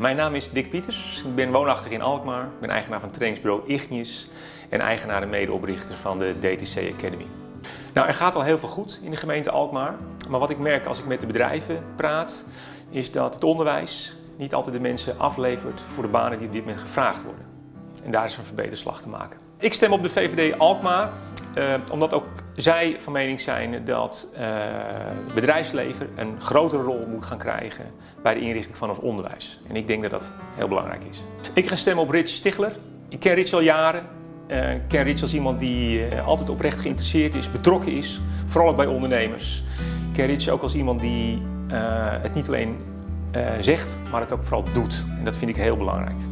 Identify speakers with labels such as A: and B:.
A: Mijn naam is Dick Pieters. Ik ben woonachtig in Alkmaar. Ik ben eigenaar van trainingsbureau Ignius en eigenaar en medeoprichter van de DTC Academy. Nou, er gaat al heel veel goed in de gemeente Alkmaar. Maar wat ik merk als ik met de bedrijven praat, is dat het onderwijs niet altijd de mensen aflevert voor de banen die op dit moment gevraagd worden. En daar is een verbeterslag te maken. Ik stem op de VVD Alkmaar, eh, omdat ook zij van mening zijn dat het bedrijfsleven een grotere rol moet gaan krijgen bij de inrichting van ons onderwijs. En ik denk dat dat heel belangrijk is. Ik ga stemmen op Rich Stigler. Ik ken Rich al jaren. Uh, ik ken Rich als iemand die altijd oprecht geïnteresseerd is, betrokken is, vooral ook bij ondernemers. Ik ken Rich ook als iemand die het niet alleen zegt, maar het ook vooral doet. En dat vind ik heel belangrijk.